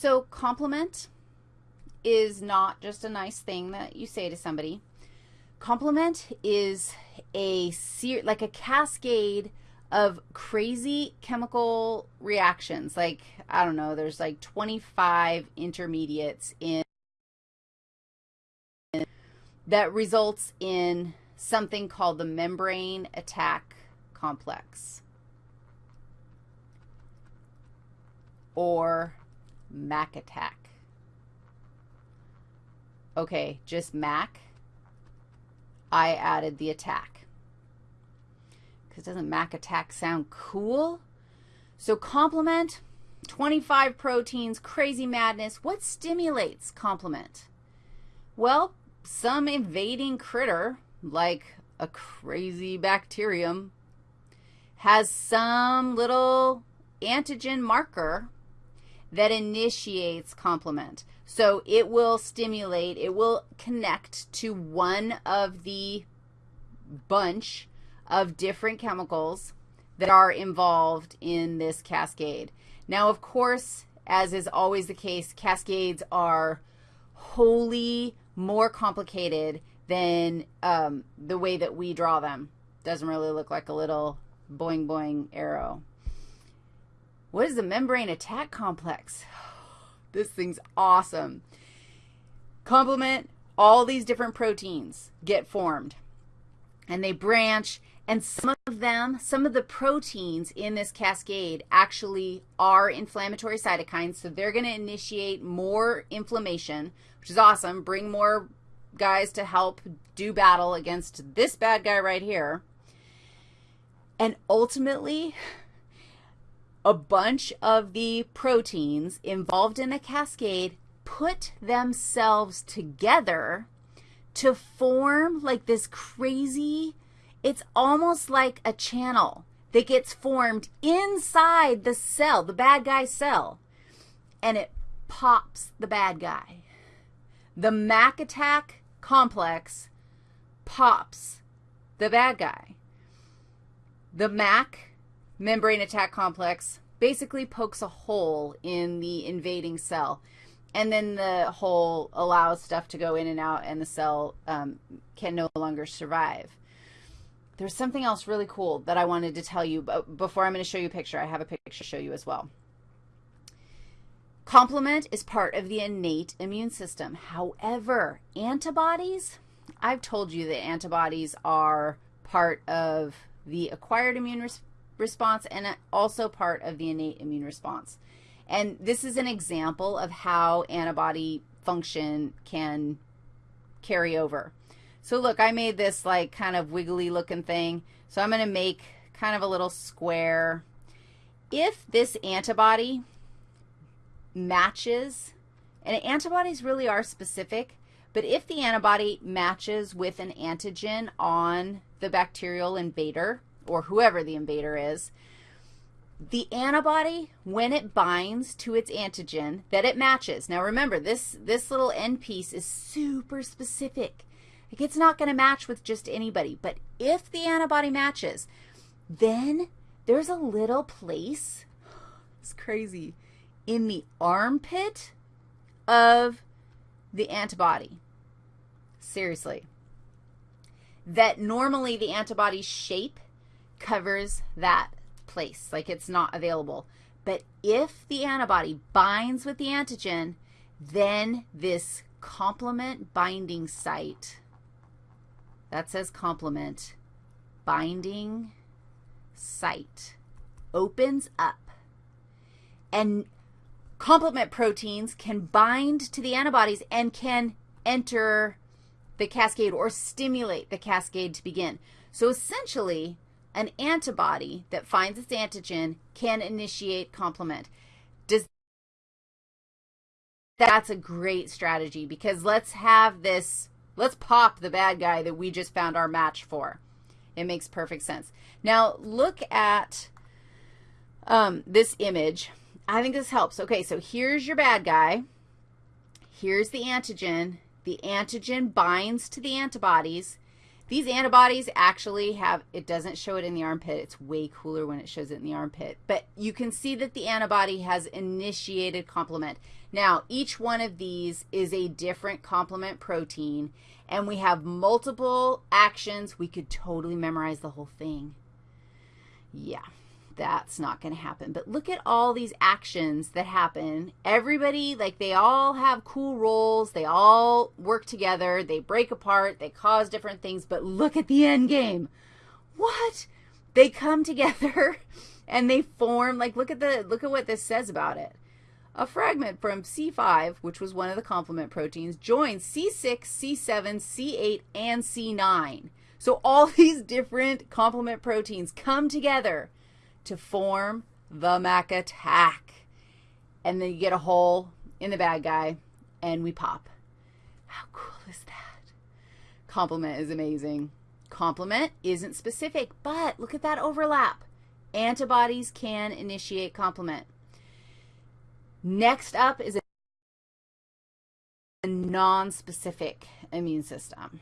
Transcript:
So complement is not just a nice thing that you say to somebody. Complement is a ser like a cascade of crazy chemical reactions. Like, I don't know, there's like 25 intermediates in that results in something called the membrane attack complex or MAC attack. Okay, just MAC. I added the attack. Because doesn't MAC attack sound cool? So complement, 25 proteins, crazy madness. What stimulates complement? Well, some invading critter like a crazy bacterium, has some little antigen marker that initiates complement. So it will stimulate, it will connect to one of the bunch of different chemicals that are involved in this cascade. Now, of course, as is always the case, cascades are wholly more complicated than um, the way that we draw them. Doesn't really look like a little boing boing arrow. What is the membrane attack complex? This thing's awesome. Complement, all these different proteins get formed, and they branch, and some of them, some of the proteins in this cascade actually are inflammatory cytokines, so they're going to initiate more inflammation, which is awesome, bring more guys to help do battle against this bad guy right here. And ultimately, a bunch of the proteins involved in a cascade put themselves together to form like this crazy, it's almost like a channel that gets formed inside the cell, the bad guy cell, and it pops the bad guy. The Mac attack complex pops the bad guy. The MAC, membrane attack complex, basically pokes a hole in the invading cell. And then the hole allows stuff to go in and out, and the cell um, can no longer survive. There's something else really cool that I wanted to tell you, but before I'm going to show you a picture, I have a picture to show you as well. Complement is part of the innate immune system. However, antibodies, I've told you that antibodies are part of the acquired immune res response and also part of the innate immune response. And this is an example of how antibody function can carry over. So look, I made this like kind of wiggly looking thing. So I'm going to make kind of a little square. If this antibody matches, and antibodies really are specific, but if the antibody matches with an antigen on the bacterial invader, or whoever the invader is, the antibody, when it binds to its antigen, that it matches. Now remember, this, this little end piece is super specific. Like it's not going to match with just anybody. But if the antibody matches, then there's a little place, it's crazy, in the armpit of the antibody. Seriously. That normally the antibody shape covers that place, like it's not available. But if the antibody binds with the antigen, then this complement binding site, that says complement, binding site, opens up. And complement proteins can bind to the antibodies and can enter the cascade or stimulate the cascade to begin. So essentially, an antibody that finds its antigen can initiate complement. Does that's a great strategy because let's have this, let's pop the bad guy that we just found our match for. It makes perfect sense. Now look at um, this image. I think this helps. Okay, so here's your bad guy. Here's the antigen. The antigen binds to the antibodies. These antibodies actually have, it doesn't show it in the armpit. It's way cooler when it shows it in the armpit. But you can see that the antibody has initiated complement. Now, each one of these is a different complement protein, and we have multiple actions. We could totally memorize the whole thing. Yeah that's not going to happen. But look at all these actions that happen. Everybody, like they all have cool roles. They all work together. They break apart. They cause different things. But look at the end game. What? They come together and they form, like look at the, look at what this says about it. A fragment from C5, which was one of the complement proteins, joins C6, C7, C8, and C9. So all these different complement proteins come together to form the Mac attack. And then you get a hole in the bad guy, and we pop. How cool is that? Complement is amazing. Complement isn't specific, but look at that overlap. Antibodies can initiate complement. Next up is a non-specific immune system.